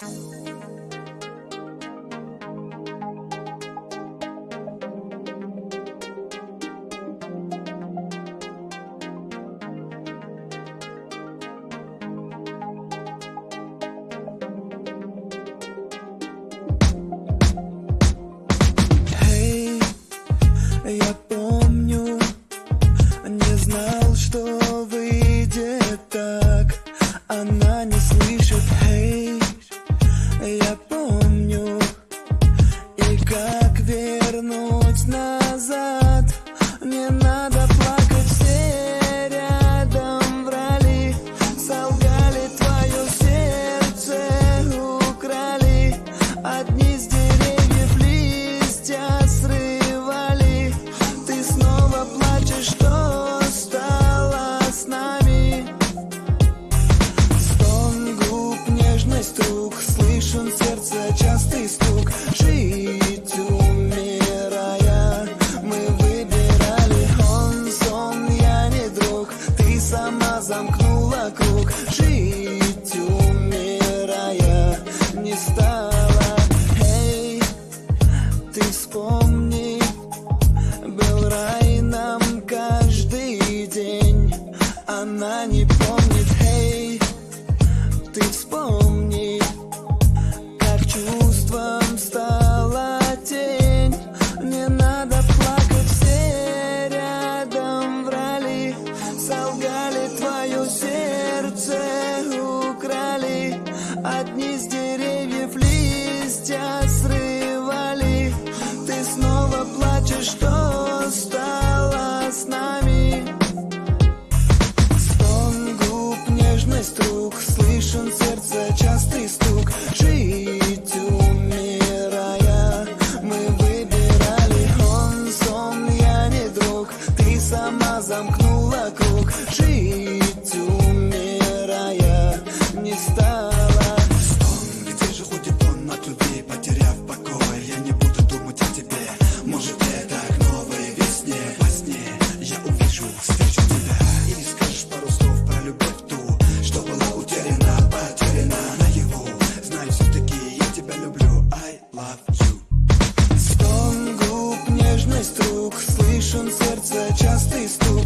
Я помню, не знал, что замкнула круг. Жить умирая не стала Стон, где же ходит он от любви, потеряв покой? Я не буду думать о тебе, может это к новой весне? Во сне я увижу, встречу тебя. И скажешь пару слов про любовь ту, что была утеряна, потеряна. На наяву Знаю все-таки я тебя люблю, I love you. Стон губ, нежность рук, слышен сердце частый стук.